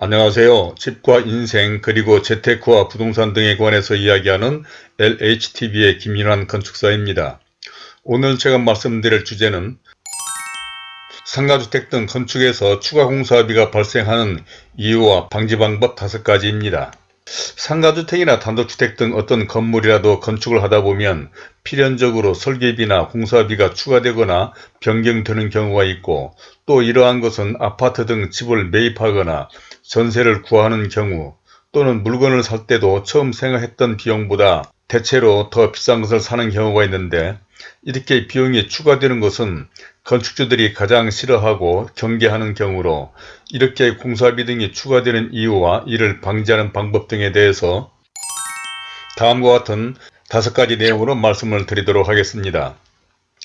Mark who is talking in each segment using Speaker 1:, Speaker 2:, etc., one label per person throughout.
Speaker 1: 안녕하세요. 집과 인생 그리고 재테크와 부동산 등에 관해서 이야기하는 LHTV의 김인환 건축사입니다. 오늘 제가 말씀드릴 주제는 상가주택 등 건축에서 추가 공사비가 발생하는 이유와 방지 방법 5가지입니다. 상가주택이나 단독주택 등 어떤 건물이라도 건축을 하다 보면 필연적으로 설계비나 공사비가 추가되거나 변경되는 경우가 있고 또 이러한 것은 아파트 등 집을 매입하거나 전세를 구하는 경우 또는 물건을 살 때도 처음 생각했던 비용보다 대체로 더 비싼 것을 사는 경우가 있는데 이렇게 비용이 추가되는 것은 건축주들이 가장 싫어하고 경계하는 경우로 이렇게 공사비 등이 추가되는 이유와 이를 방지하는 방법 등에 대해서 다음과 같은 다섯 가지 내용으로 말씀을 드리도록 하겠습니다.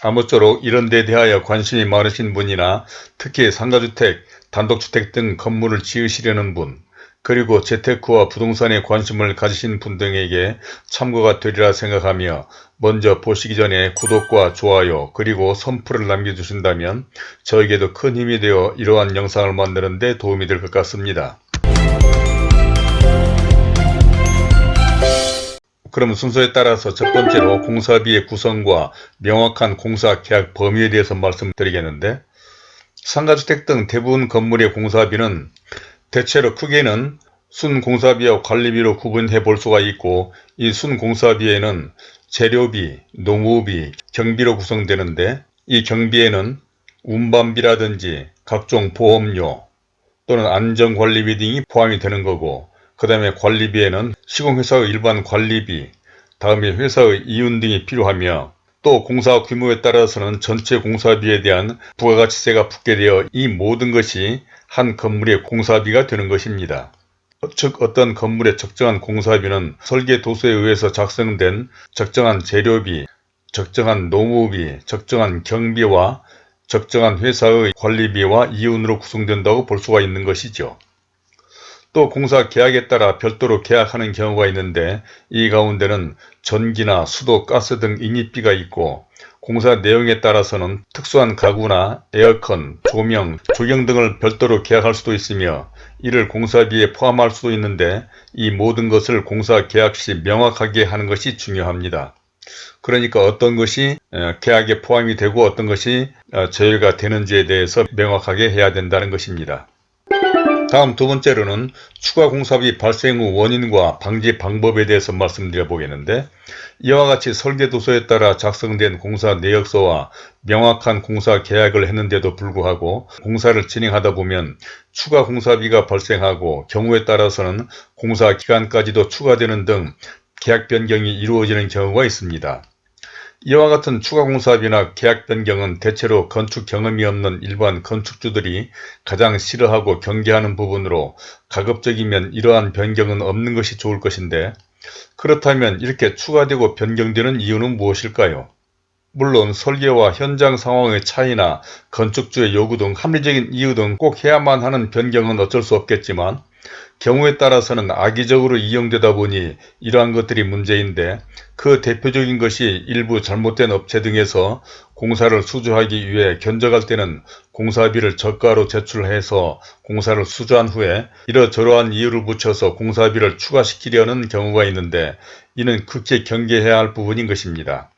Speaker 1: 아무쪼록 이런 데 대하여 관심이 많으신 분이나 특히 상가주택, 단독주택 등 건물을 지으시려는 분, 그리고 재테크와 부동산에 관심을 가지신 분 등에게 참고가 되리라 생각하며 먼저 보시기 전에 구독과 좋아요 그리고 선풀을 남겨주신다면 저에게도 큰 힘이 되어 이러한 영상을 만드는 데 도움이 될 것 같습니다. 그럼 순서에 따라서 첫 번째로 공사비의 구성과 명확한 공사 계약 범위에 대해서 말씀드리겠는데 상가주택 등 대부분 건물의 공사비는 대체로 크게는 순공사비와 관리비로 구분해 볼 수가 있고 이 순공사비에는 재료비, 농우비, 경비로 구성되는데 이 경비에는 운반비라든지 각종 보험료 또는 안전관리비 등이 포함이 되는 거고 그 다음에 관리비에는 시공회사의 일반 관리비, 다음에 회사의 이윤 등이 필요하며 또 공사 규모에 따라서는 전체 공사비에 대한 부가가치세가 붙게 되어 이 모든 것이 한 건물의 공사비가 되는 것입니다. 즉 어떤 건물의 적정한 공사비는 설계 도서에 의해서 작성된 적정한 재료비, 적정한 노무비, 적정한 경비와 적정한 회사의 관리비와 이윤으로 구성된다고 볼 수가 있는 것이죠. 또 공사 계약에 따라 별도로 계약하는 경우가 있는데 이 가운데는 전기나 수도, 가스 등 인입비가 있고 공사 내용에 따라서는 특수한 가구나 에어컨, 조명, 조경 등을 별도로 계약할 수도 있으며 이를 공사비에 포함할 수도 있는데 이 모든 것을 공사 계약 시 명확하게 하는 것이 중요합니다. 그러니까 어떤 것이 계약에 포함이 되고 어떤 것이 어, 제외가 되는지에 대해서 명확하게 해야 된다는 것입니다. 다음 두 번째로는 추가 공사비 발생 후 원인과 방지 방법에 대해서 말씀드려 보겠는데 이와 같이 설계도서에 따라 작성된 공사 내역서와 명확한 공사 계약을 했는데도 불구하고 공사를 진행하다 보면 추가 공사비가 발생하고 경우에 따라서는 공사 기간까지도 추가되는 등 계약 변경이 이루어지는 경우가 있습니다. 이와 같은 추가 공사비나 계약 변경은 대체로 건축 경험이 없는 일반 건축주들이 가장 싫어하고 경계하는 부분으로 가급적이면 이러한 변경은 없는 것이 좋을 것인데 그렇다면 이렇게 추가되고 변경되는 이유는 무엇일까요? 물론 설계와 현장 상황의 차이나 건축주의 요구 등 합리적인 이유 등 꼭 해야만 하는 변경은 어쩔 수 없겠지만 경우에 따라서는 악의적으로 이용되다 보니 이러한 것들이 문제인데 그 대표적인 것이 일부 잘못된 업체 등에서 공사를 수주하기 위해 견적할 때는 공사비를 저가로 제출해서 공사를 수주한 후에 이러저러한 이유를 붙여서 공사비를 추가시키려는 경우가 있는데 이는 극히 경계해야 할 부분인 것입니다.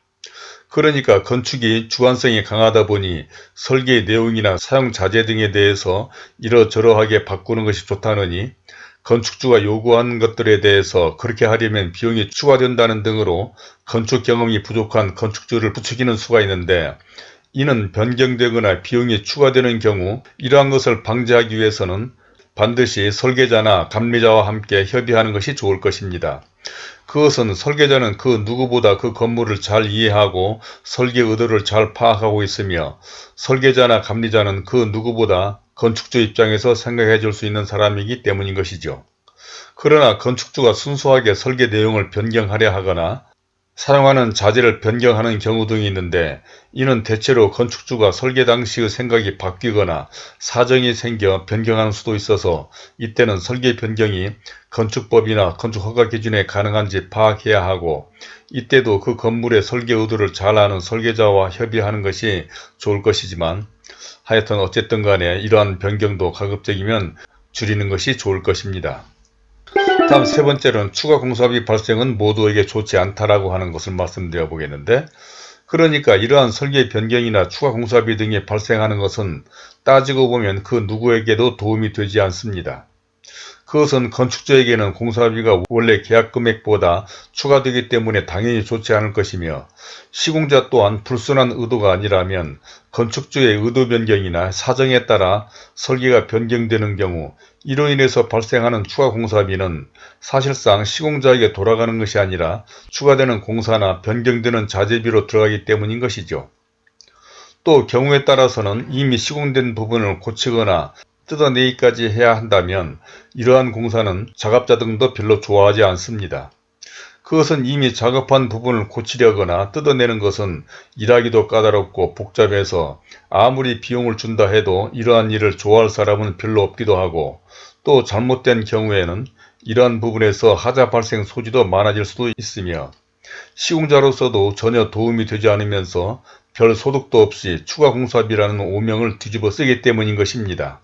Speaker 1: 그러니까 건축이 주관성이 강하다 보니 설계 내용이나 사용 자재 등에 대해서 이러저러하게 바꾸는 것이 좋다느니 건축주가 요구한 것들에 대해서 그렇게 하려면 비용이 추가된다는 등으로 건축 경험이 부족한 건축주를 부추기는 수가 있는데 이는 변경되거나 비용이 추가되는 경우 이러한 것을 방지하기 위해서는 반드시 설계자나 감리자와 함께 협의하는 것이 좋을 것입니다. 그것은 설계자는 그 누구보다 그 건물을 잘 이해하고 설계 의도를 잘 파악하고 있으며 설계자나 감리자는 그 누구보다 건축주 입장에서 생각해 줄 수 있는 사람이기 때문인 것이죠. 그러나 건축주가 순수하게 설계 내용을 변경하려 하거나 사용하는 자재를 변경하는 경우 등이 있는데 이는 대체로 건축주가 설계 당시의 생각이 바뀌거나 사정이 생겨 변경하는 수도 있어서 이때는 설계 변경이 건축법이나 건축허가 기준에 가능한지 파악해야 하고 이때도 그 건물의 설계 의도를 잘 아는 설계자와 협의하는 것이 좋을 것이지만 하여튼 어쨌든 간에 이러한 변경도 가급적이면 줄이는 것이 좋을 것입니다. 다음 세 번째로는 추가 공사비 발생은 모두에게 좋지 않다라고 하는 것을 말씀드려 보겠는데 그러니까 이러한 설계 변경이나 추가 공사비 등이 발생하는 것은 따지고 보면 그 누구에게도 도움이 되지 않습니다. 그것은 건축주에게는 공사비가 원래 계약 금액보다 추가되기 때문에 당연히 좋지 않을 것이며 시공자 또한 불순한 의도가 아니라면 건축주의 의도 변경이나 사정에 따라 설계가 변경되는 경우 이로 인해서 발생하는 추가 공사비는 사실상 시공자에게 돌아가는 것이 아니라 추가되는 공사나 변경되는 자재비로 들어가기 때문인 것이죠. 또 경우에 따라서는 이미 시공된 부분을 고치거나 뜯어내기까지 해야 한다면 이러한 공사는 작업자 등도 별로 좋아하지 않습니다. 그것은 이미 작업한 부분을 고치려거나 뜯어내는 것은 일하기도 까다롭고 복잡해서 아무리 비용을 준다 해도 이러한 일을 좋아할 사람은 별로 없기도 하고 또 잘못된 경우에는 이러한 부분에서 하자 발생 소지도 많아질 수도 있으며 시공자로서도 전혀 도움이 되지 않으면서 별 소득도 없이 추가 공사비라는 오명을 뒤집어 쓰기 때문인 것입니다.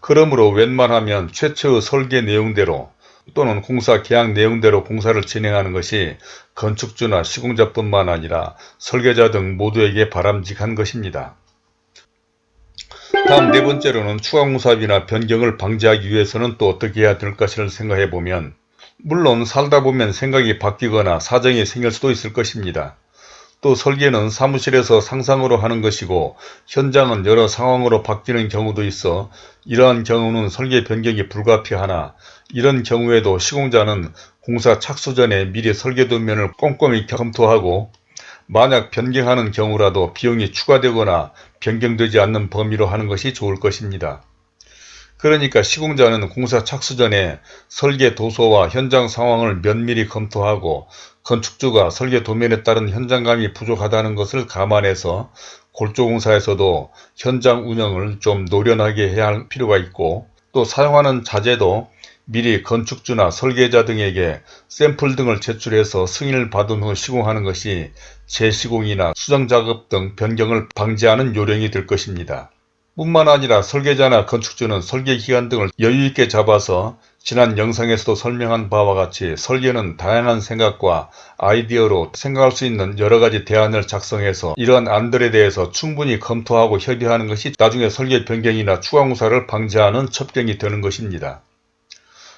Speaker 1: 그러므로 웬만하면 최초의 설계 내용대로 또는 공사 계약 내용대로 공사를 진행하는 것이 건축주나 시공자뿐만 아니라 설계자 등 모두에게 바람직한 것입니다. 다음 네 번째로는 추가 공사비나 변경을 방지하기 위해서는 또 어떻게 해야 될 것을 생각해 보면 물론 살다 보면 생각이 바뀌거나 사정이 생길 수도 있을 것입니다. 또 설계는 사무실에서 상상으로 하는 것이고 현장은 여러 상황으로 바뀌는 경우도 있어 이러한 경우는 설계 변경이 불가피하나 이런 경우에도 시공자는 공사 착수 전에 미리 설계 도면을 꼼꼼히 검토하고 만약 변경하는 경우라도 비용이 추가되거나 변경되지 않는 범위로 하는 것이 좋을 것입니다. 그러니까 시공자는 공사 착수 전에 설계 도서와 현장 상황을 면밀히 검토하고 건축주가 설계 도면에 따른 현장감이 부족하다는 것을 감안해서 골조공사에서도 현장 운영을 좀 노련하게 해야 할 필요가 있고 또 사용하는 자재도 미리 건축주나 설계자 등에게 샘플 등을 제출해서 승인을 받은 후 시공하는 것이 재시공이나 수정작업 등 변경을 방지하는 요령이 될 것입니다. 뿐만 아니라 설계자나 건축주는 설계 기간 등을 여유있게 잡아서 지난 영상에서도 설명한 바와 같이 설계는 다양한 생각과 아이디어로 생각할 수 있는 여러가지 대안을 작성해서 이러한 안들에 대해서 충분히 검토하고 협의하는 것이 나중에 설계 변경이나 추가 공사를 방지하는 첩경이 되는 것입니다.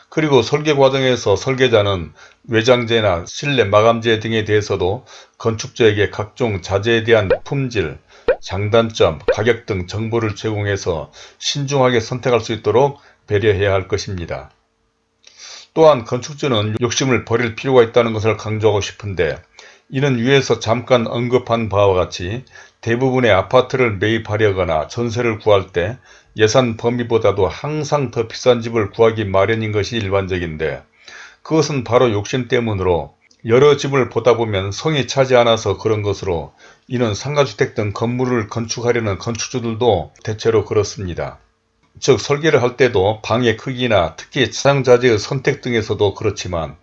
Speaker 1: 그리고 설계 과정에서 설계자는 외장재나 실내 마감재 등에 대해서도 건축주에게 각종 자재에 대한 품질, 장단점, 가격 등 정보를 제공해서 신중하게 선택할 수 있도록 배려해야 할 것입니다. 또한 건축주는 욕심을 버릴 필요가 있다는 것을 강조하고 싶은데 이는 위에서 잠깐 언급한 바와 같이 대부분의 아파트를 매입하려거나 전세를 구할 때 예산 범위보다도 항상 더 비싼 집을 구하기 마련인 것이 일반적인데 그것은 바로 욕심 때문으로 여러 집을 보다 보면 성이 차지 않아서 그런 것으로 이는 상가주택 등 건물을 건축하려는 건축주들도 대체로 그렇습니다. 즉 설계를 할 때도 방의 크기나 특히 사용자재의 선택 등에서도 그렇지만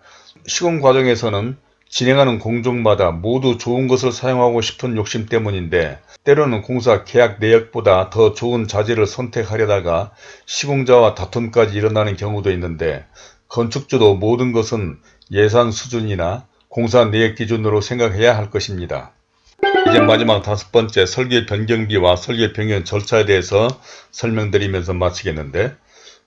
Speaker 1: 시공 과정에서는 진행하는 공정마다 모두 좋은 것을 사용하고 싶은 욕심 때문인데 때로는 공사 계약 내역보다 더 좋은 자재를 선택하려다가 시공자와 다툼까지 일어나는 경우도 있는데 건축주도 모든 것은 예산 수준이나 공사 내역 기준으로 생각해야 할 것입니다. 이제 마지막 다섯 번째 설계 변경비와 설계 변경 절차에 대해서 설명드리면서 마치겠는데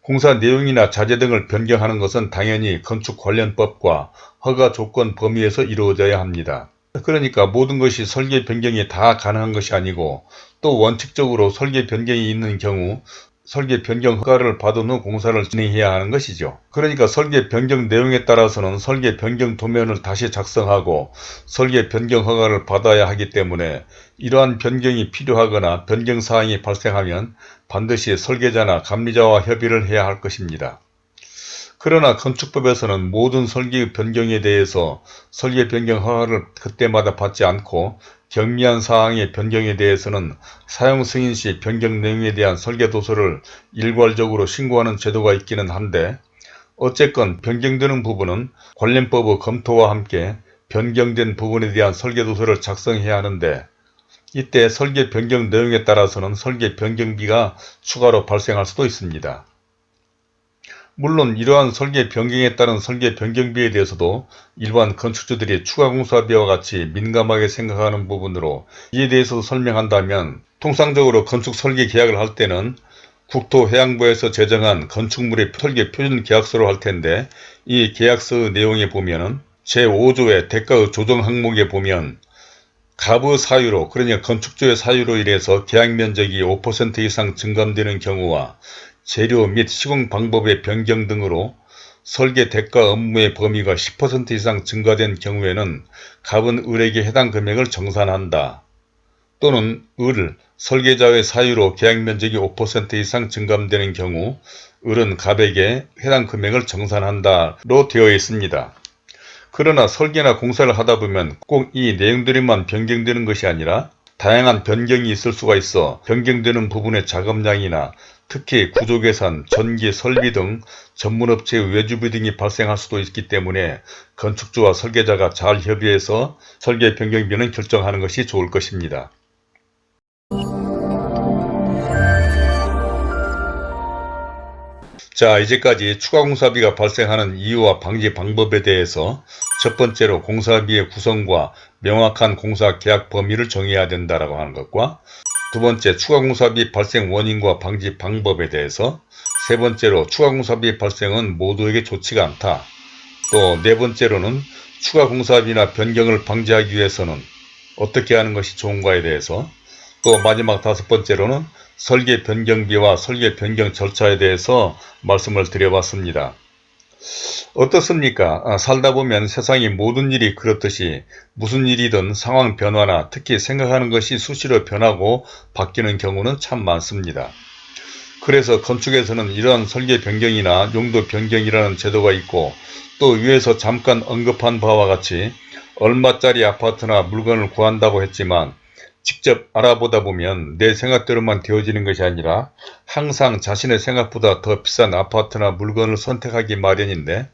Speaker 1: 공사 내용이나 자재 등을 변경하는 것은 당연히 건축 관련법과 허가 조건 범위에서 이루어져야 합니다. 그러니까 모든 것이 설계 변경이 다 가능한 것이 아니고 또 원칙적으로 설계 변경이 있는 경우 설계 변경 허가를 받은 후 공사를 진행해야 하는 것이죠. 그러니까 설계 변경 내용에 따라서는 설계 변경 도면을 다시 작성하고 설계 변경 허가를 받아야 하기 때문에 이러한 변경이 필요하거나 변경 사항이 발생하면 반드시 설계자나 감리자와 협의를 해야 할 것입니다. 그러나 건축법에서는 모든 설계 변경에 대해서 설계 변경 허가를 그때마다 받지 않고 경미한 사항의 변경에 대해서는 사용 승인 시 변경 내용에 대한 설계 도서를 일괄적으로 신고하는 제도가 있기는 한데 어쨌건 변경되는 부분은 관련법의 검토와 함께 변경된 부분에 대한 설계 도서를 작성해야 하는데 이때 설계 변경 내용에 따라서는 설계 변경비가 추가로 발생할 수도 있습니다. 물론 이러한 설계 변경에 따른 설계 변경비에 대해서도 일반 건축주들이 추가 공사비와 같이 민감하게 생각하는 부분으로 이에 대해서 설명한다면 통상적으로 건축 설계 계약을 할 때는 국토해양부에서 제정한 건축물의 설계 표준 계약서로 할 텐데 이 계약서 내용에 보면은 제5조의 대가 조정 항목에 보면 가부 사유로 그러니까 건축주의 사유로 인해서 계약 면적이 5% 이상 증감되는 경우와 재료 및 시공 방법의 변경 등으로 설계 대가 업무의 범위가 10% 이상 증가된 경우에는 갑은 을에게 해당 금액을 정산한다. 또는 을, 설계자의 사유로 계약 면적이 5% 이상 증감되는 경우 을은 갑에게 해당 금액을 정산한다 로 되어 있습니다. 그러나 설계나 공사를 하다 보면 꼭 이 내용들이만 변경되는 것이 아니라 다양한 변경이 있을 수가 있어 변경되는 부분의 작업량이나 특히 구조계산, 전기, 설비 등 전문업체의 외주비 등이 발생할 수도 있기 때문에 건축주와 설계자가 잘 협의해서 설계 변경비는 결정하는 것이 좋을 것입니다. 자 이제까지 추가 공사비가 발생하는 이유와 방지 방법에 대해서 첫 번째로 공사비의 구성과 명확한 공사 계약 범위를 정해야 된다라고 하는 것과 두 번째 추가 공사비 발생 원인과 방지 방법에 대해서 세 번째로 추가 공사비 발생은 모두에게 좋지가 않다. 또 네 번째로는 추가 공사비나 변경을 방지하기 위해서는 어떻게 하는 것이 좋은가에 대해서 또 마지막 다섯 번째로는 설계 변경비와 설계 변경 절차에 대해서 말씀을 드려봤습니다. 어떻습니까? 아, 살다 보면 세상의 모든 일이 그렇듯이 무슨 일이든 상황 변화나 특히 생각하는 것이 수시로 변하고 바뀌는 경우는 참 많습니다. 그래서 건축에서는 이러한 설계 변경이나 용도 변경이라는 제도가 있고 또 위에서 잠깐 언급한 바와 같이 얼마짜리 아파트나 물건을 구한다고 했지만 직접 알아보다 보면 내 생각대로만 되어지는 것이 아니라 항상 자신의 생각보다 더 비싼 아파트나 물건을 선택하기 마련인데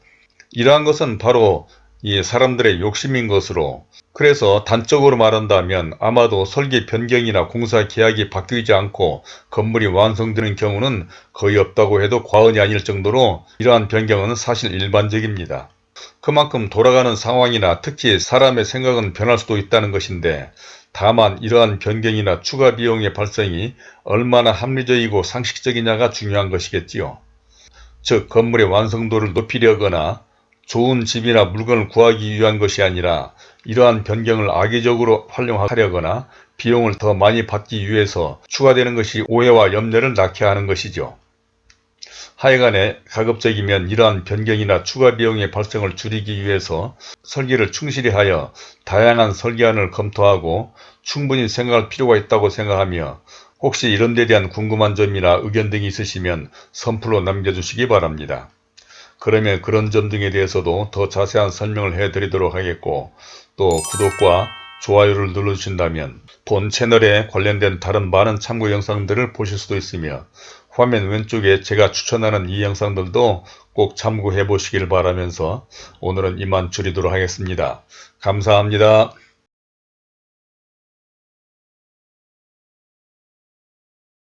Speaker 1: 이러한 것은 바로 이 사람들의 욕심인 것으로 그래서 단적으로 말한다면 아마도 설계 변경이나 공사 계약이 바뀌지 않고 건물이 완성되는 경우는 거의 없다고 해도 과언이 아닐 정도로 이러한 변경은 사실 일반적입니다. 그만큼 돌아가는 상황이나 특히 사람의 생각은 변할 수도 있다는 것인데 다만 이러한 변경이나 추가 비용의 발생이 얼마나 합리적이고 상식적이냐가 중요한 것이겠지요. 즉 건물의 완성도를 높이려거나 좋은 집이나 물건을 구하기 위한 것이 아니라 이러한 변경을 악의적으로 활용하려거나 비용을 더 많이 받기 위해서 추가되는 것이 오해와 염려를 낳게 하는 것이죠. 하여간에 가급적이면 이러한 변경이나 추가 비용의 발생을 줄이기 위해서 설계를 충실히 하여 다양한 설계안을 검토하고 충분히 생각할 필요가 있다고 생각하며 혹시 이런 데 대한 궁금한 점이나 의견 등이 있으시면 선플로 남겨주시기 바랍니다. 그러면 그런 점 등에 대해서도 더 자세한 설명을 해드리도록 하겠고 또 구독과 좋아요를 눌러주신다면 본 채널에 관련된 다른 많은 참고 영상들을 보실 수도 있으며 화면 왼쪽에 제가 추천하는 이 영상들도 꼭 참고해 보시길 바라면서 오늘은 이만 줄이도록 하겠습니다. 감사합니다.